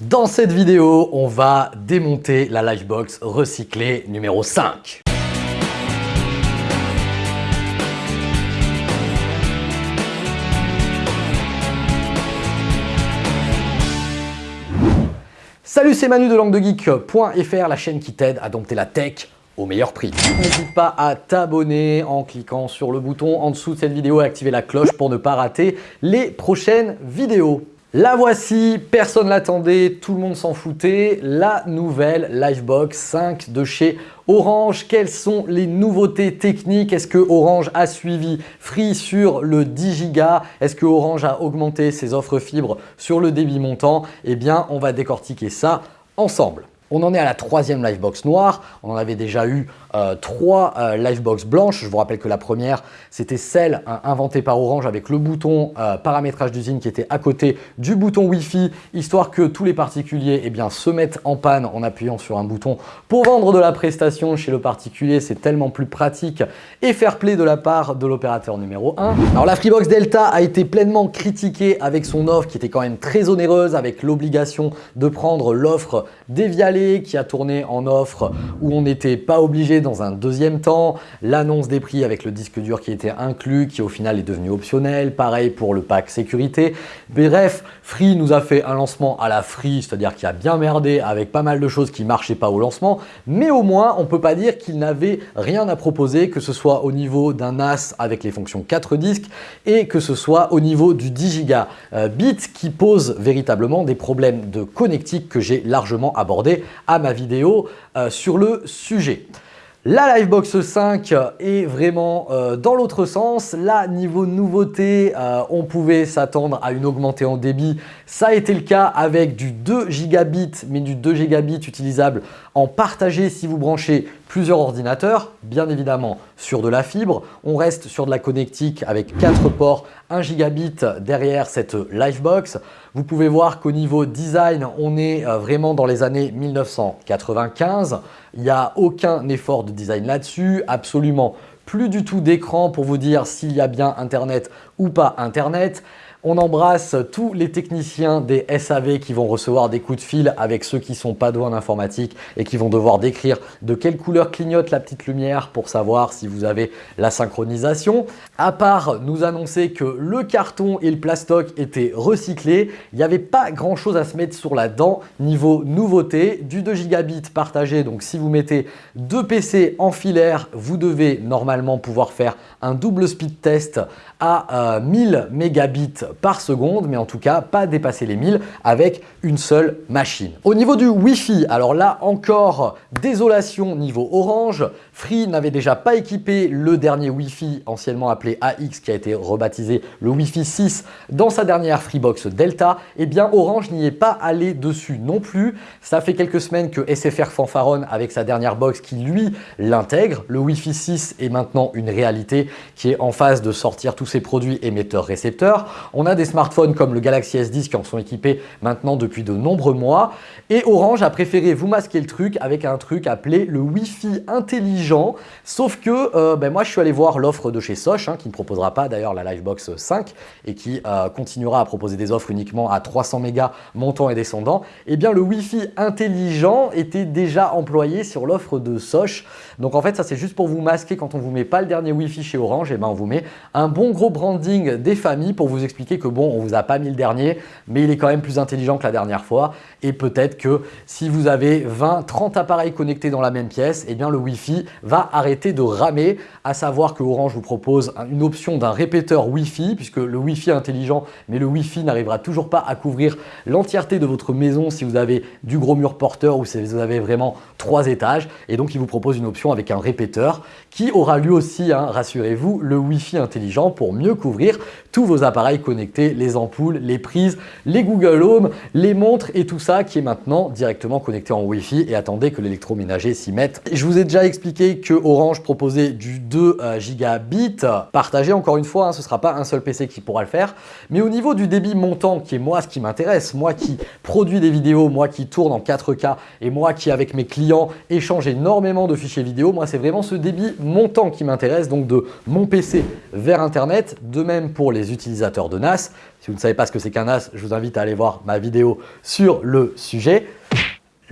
Dans cette vidéo, on va démonter la Livebox recyclée numéro 5. Salut, c'est Manu de languedegeek.fr, la chaîne qui t'aide à dompter la tech au meilleur prix. N'hésite pas à t'abonner en cliquant sur le bouton en dessous de cette vidéo et activer la cloche pour ne pas rater les prochaines vidéos. La voici, personne l'attendait, tout le monde s'en foutait, la nouvelle Livebox 5 de chez Orange. Quelles sont les nouveautés techniques? Est-ce que Orange a suivi Free sur le 10 Go Est-ce que Orange a augmenté ses offres fibres sur le débit montant? Eh bien, on va décortiquer ça ensemble. On en est à la troisième Livebox noire. On en avait déjà eu euh, trois euh, Livebox blanches. Je vous rappelle que la première, c'était celle euh, inventée par Orange avec le bouton paramétrage d'usine qui était à côté du bouton Wi-Fi, histoire que tous les particuliers eh se mettent en panne en appuyant sur un bouton pour vendre de la prestation chez le particulier. C'est tellement plus pratique et fair play de la part de l'opérateur numéro 1. Alors la Freebox Delta a été pleinement critiquée avec son offre qui était quand même très onéreuse avec l'obligation de prendre l'offre qui a tourné en offre où on n'était pas obligé dans un deuxième temps, l'annonce des prix avec le disque dur qui était inclus, qui au final est devenu optionnel, pareil pour le pack sécurité. Bref, Free nous a fait un lancement à la Free, c'est-à-dire qu'il a bien merdé avec pas mal de choses qui marchaient pas au lancement, mais au moins on peut pas dire qu'il n'avait rien à proposer, que ce soit au niveau d'un NAS avec les fonctions 4 disques et que ce soit au niveau du 10 Go euh, bit qui pose véritablement des problèmes de connectique que j'ai largement abordé à ma vidéo euh, sur le sujet. La Livebox 5 est vraiment euh, dans l'autre sens. Là, niveau nouveauté, euh, on pouvait s'attendre à une augmentée en débit. Ça a été le cas avec du 2 gigabits, mais du 2 gigabits utilisable en partagé si vous branchez plusieurs ordinateurs, bien évidemment sur de la fibre. On reste sur de la connectique avec 4 ports, 1 gigabit derrière cette Livebox. Vous pouvez voir qu'au niveau design, on est euh, vraiment dans les années 1995. Il n'y a aucun effort de design là-dessus, absolument plus du tout d'écran pour vous dire s'il y a bien Internet ou pas Internet. On embrasse tous les techniciens des SAV qui vont recevoir des coups de fil avec ceux qui sont pas doués en informatique et qui vont devoir décrire de quelle couleur clignote la petite lumière pour savoir si vous avez la synchronisation. À part nous annoncer que le carton et le plastoc étaient recyclés, il n'y avait pas grand chose à se mettre sur la dent niveau nouveauté. Du 2 gigabits partagé, donc si vous mettez deux PC en filaire, vous devez normalement pouvoir faire un double speed test à 1000 euh, mégabits par seconde, mais en tout cas pas dépasser les 1000 avec une seule machine. Au niveau du Wi-Fi, alors là encore désolation niveau Orange, Free n'avait déjà pas équipé le dernier Wi-Fi anciennement appelé AX qui a été rebaptisé le Wi-Fi 6 dans sa dernière Freebox Delta, eh bien Orange n'y est pas allé dessus non plus. Ça fait quelques semaines que SFR fanfaronne avec sa dernière box qui lui l'intègre. Le Wi-Fi 6 est maintenant une réalité qui est en phase de sortir tous ses produits émetteurs-récepteurs. On a des smartphones comme le Galaxy S10 qui en sont équipés maintenant depuis de nombreux mois et Orange a préféré vous masquer le truc avec un truc appelé le Wi-Fi intelligent. Sauf que euh, ben moi, je suis allé voir l'offre de chez Soch hein, qui ne proposera pas d'ailleurs la Livebox 5 et qui euh, continuera à proposer des offres uniquement à 300 mégas montant et descendant. Et eh bien, le Wi-Fi intelligent était déjà employé sur l'offre de Soch. Donc en fait, ça c'est juste pour vous masquer quand on vous met pas le dernier Wi-Fi chez Orange, et eh ben on vous met un bon gros branding des familles pour vous expliquer que bon, on vous a pas mis le dernier, mais il est quand même plus intelligent que la dernière fois. Et peut-être que si vous avez 20, 30 appareils connectés dans la même pièce, eh bien le Wi-Fi va arrêter de ramer, à savoir que Orange vous propose une option d'un répéteur Wi-Fi, puisque le Wi-Fi est intelligent, mais le Wi-Fi n'arrivera toujours pas à couvrir l'entièreté de votre maison si vous avez du gros mur porteur ou si vous avez vraiment trois étages. Et donc, il vous propose une option avec un répéteur qui aura lui aussi, hein, rassurez-vous, le Wi-Fi intelligent pour mieux couvrir tous vos appareils connectés, les ampoules, les prises, les Google Home, les montres et tout ça qui est maintenant directement connecté en Wi-Fi et attendez que l'électroménager s'y mette. Je vous ai déjà expliqué que Orange proposait du 2 euh, gigabits partagé. Encore une fois, hein, ce ne sera pas un seul PC qui pourra le faire. Mais au niveau du débit montant, qui est moi ce qui m'intéresse, moi qui produis des vidéos, moi qui tourne en 4K et moi qui avec mes clients échange énormément de fichiers vidéo, moi c'est vraiment ce débit montant qui m'intéresse, donc de mon PC vers Internet, de même pour les utilisateurs de NAS Si vous ne savez pas ce que c'est qu'un NAS, je vous invite à aller voir ma vidéo sur le sujet.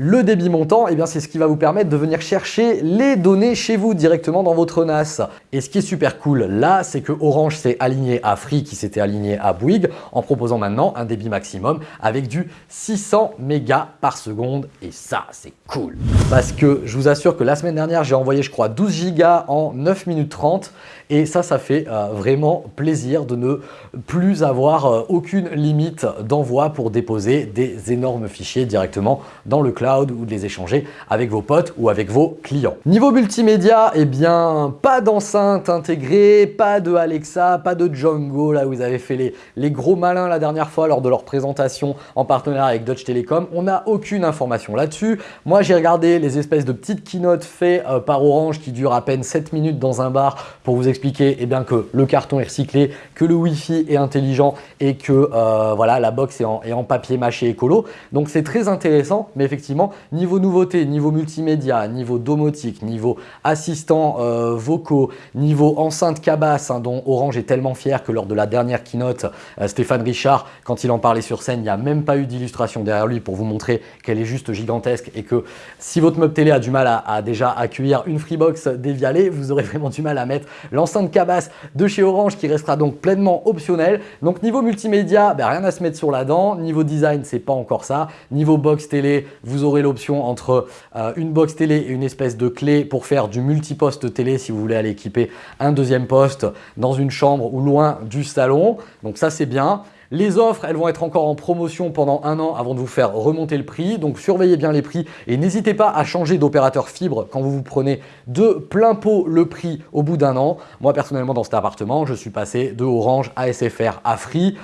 Le débit montant, eh bien c'est ce qui va vous permettre de venir chercher les données chez vous directement dans votre NAS. Et ce qui est super cool là, c'est que Orange s'est aligné à Free qui s'était aligné à Bouygues en proposant maintenant un débit maximum avec du 600 mégas par seconde. Et ça, c'est cool. Parce que je vous assure que la semaine dernière, j'ai envoyé je crois 12 gigas en 9 minutes 30 et ça, ça fait euh, vraiment plaisir de ne plus avoir euh, aucune limite d'envoi pour déposer des énormes fichiers directement dans le cloud ou de les échanger avec vos potes ou avec vos clients. Niveau multimédia, eh bien, pas d'enceinte intégrée, pas de Alexa, pas de Django, là où vous avez fait les, les gros malins la dernière fois lors de leur présentation en partenariat avec Deutsche Telekom. On n'a aucune information là-dessus. Moi, j'ai regardé les espèces de petites keynotes faites euh, par Orange qui durent à peine 7 minutes dans un bar pour vous expliquer expliquer eh bien, que le carton est recyclé, que le Wi-Fi est intelligent et que euh, voilà, la box est en, papier mâché écolo. Donc c'est très intéressant, mais effectivement, niveau nouveauté, niveau multimédia, niveau domotique, niveau assistants euh, vocaux, niveau enceinte cabasse, hein, dont Orange est tellement fier que lors de la dernière keynote, euh, Stéphane Richard, quand il en parlait sur scène, il n'y a même pas eu d'illustration derrière lui pour vous montrer qu'elle est juste gigantesque et que si votre meuble télé a du mal à, déjà accueillir une Freebox dévialée, vous aurez vraiment du mal à mettre l'enceinte de cabasse de chez Orange qui restera donc pleinement optionnel. Donc niveau multimédia, ben, rien à se mettre sur la dent. Niveau design, c'est pas encore ça. Niveau box télé, vous aurez l'option entre euh, une box télé et une espèce de clé pour faire du multiposte télé si vous voulez aller équiper un deuxième poste dans une chambre ou loin du salon. Donc ça c'est bien. Les offres, elles vont être encore en promotion pendant un an avant de vous faire remonter le prix. Donc surveillez bien les prix et n'hésitez pas à changer d'opérateur fibre quand vous vous prenez de plein pot le prix au bout d'un an. Moi personnellement dans cet appartement, je suis passé de Orange à SFR à Free.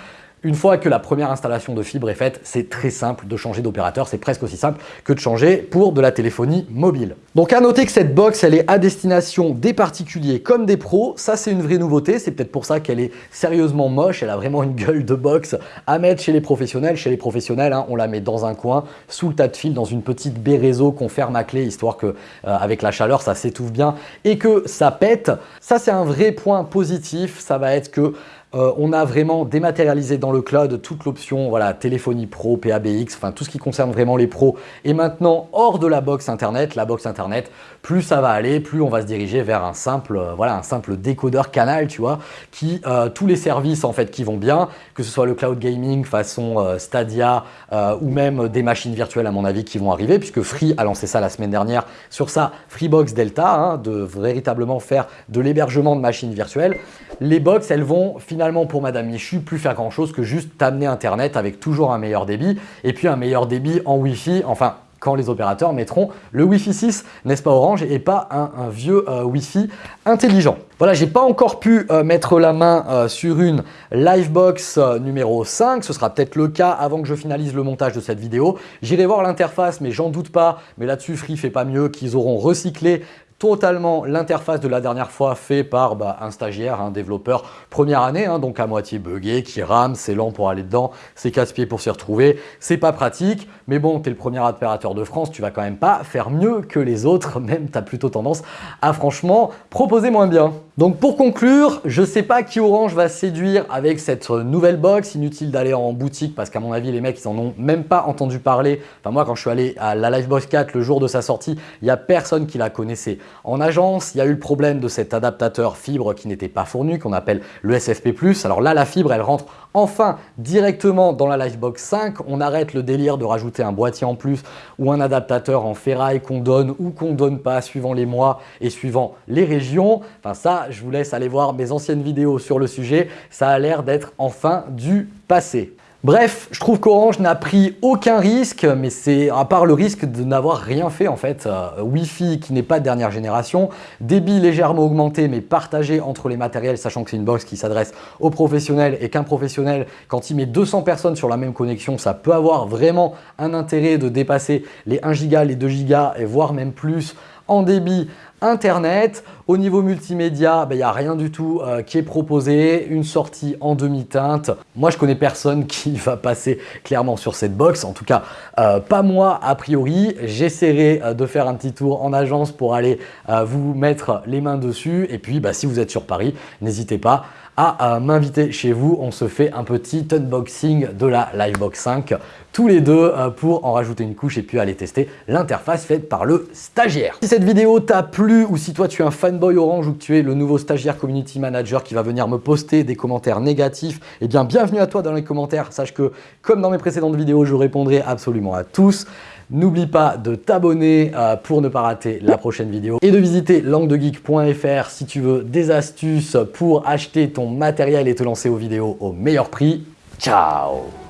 Une fois que la première installation de fibre est faite, c'est très simple de changer d'opérateur. C'est presque aussi simple que de changer pour de la téléphonie mobile. Donc à noter que cette box, elle est à destination des particuliers comme des pros. Ça, c'est une vraie nouveauté. C'est peut-être pour ça qu'elle est sérieusement moche. Elle a vraiment une gueule de box à mettre chez les professionnels. Chez les professionnels, hein, on la met dans un coin, sous le tas de fil, dans une petite baie réseau qu'on ferme à clé, histoire que euh, avec la chaleur, ça s'étouffe bien et que ça pète. Ça, c'est un vrai point positif. Ça va être que euh, on a vraiment dématérialisé dans le cloud toute l'option voilà, téléphonie pro, PABX, enfin tout ce qui concerne vraiment les pros. Et maintenant, hors de la box Internet, la box Internet, plus ça va aller, plus on va se diriger vers un simple, euh, voilà, un simple décodeur canal, tu vois, qui euh, tous les services en fait qui vont bien, que ce soit le cloud gaming façon Stadia ou même des machines virtuelles à mon avis qui vont arriver, puisque Free a lancé ça la semaine dernière sur sa Freebox Delta, hein, de véritablement faire de l'hébergement de machines virtuelles. Les box, elles vont finalement pour Madame Michu plus faire grand chose que juste t'amener Internet avec toujours un meilleur débit et puis un meilleur débit en Wi-Fi, enfin quand les opérateurs mettront le Wi-Fi 6, n'est-ce pas Orange, et pas un, vieux euh, Wi-Fi intelligent. Voilà, j'ai pas encore pu euh, mettre la main euh, sur une Livebox numéro 5, ce sera peut-être le cas avant que je finalise le montage de cette vidéo. J'irai voir l'interface, mais j'en doute pas, mais là-dessus Free fait pas mieux qu'ils auront recyclé totalement l'interface de la dernière fois fait par bah, un stagiaire, un développeur première année, hein, donc à moitié buggé, qui rame, c'est lent pour aller dedans, c'est casse-pied pour s'y retrouver, c'est pas pratique, mais bon, tu es le premier opérateur de France, tu vas quand même pas faire mieux que les autres, même tu as plutôt tendance à franchement proposer moins bien. Donc pour conclure, je sais pas qui Orange va séduire avec cette nouvelle box, inutile d'aller en boutique parce qu'à mon avis les mecs ils en ont même pas entendu parler. Enfin moi quand je suis allé à la Livebox 4 le jour de sa sortie, il y a personne qui la connaissait. En agence, il y a eu le problème de cet adaptateur fibre qui n'était pas fourni, qu'on appelle le SFP+. Alors là la fibre elle rentre enfin directement dans la Livebox 5, on arrête le délire de rajouter un boîtier en plus ou un adaptateur en ferraille qu'on donne ou qu'on donne pas suivant les mois et suivant les régions. Enfin ça, je vous laisse aller voir mes anciennes vidéos sur le sujet, ça a l'air d'être enfin du passé. Bref, je trouve qu'Orange n'a pris aucun risque, mais c'est à part le risque de n'avoir rien fait en fait. Euh, Wi-Fi qui n'est pas de dernière génération, débit légèrement augmenté mais partagé entre les matériels, sachant que c'est une box qui s'adresse aux professionnels et qu'un professionnel, quand il met 200 personnes sur la même connexion, ça peut avoir vraiment un intérêt de dépasser les 1 giga, les 2 gigas et voire même plus en débit internet. Au niveau multimédia, ben, il n'y a rien du tout euh, qui est proposé, une sortie en demi-teinte. Moi, je connais personne qui va passer clairement sur cette box, en tout cas, euh, pas moi a priori. J'essaierai euh, de faire un petit tour en agence pour aller vous mettre les mains dessus. Et puis, bah, si vous êtes sur Paris, n'hésitez pas à m'inviter chez vous. On se fait un petit unboxing de la Livebox 5 tous les deux pour en rajouter une couche et puis aller tester l'interface faite par le stagiaire. Si cette vidéo t'a plu ou si toi tu es un fanboy Orange ou que tu es le nouveau stagiaire community manager qui va venir me poster des commentaires négatifs, eh bien bienvenue à toi dans les commentaires. Sache que comme dans mes précédentes vidéos, je répondrai absolument à tous. N'oublie pas de t'abonner euh, pour ne pas rater la prochaine vidéo et de visiter languedegeek.fr si tu veux des astuces pour acheter ton matériel et te lancer aux vidéos au meilleur prix. Ciao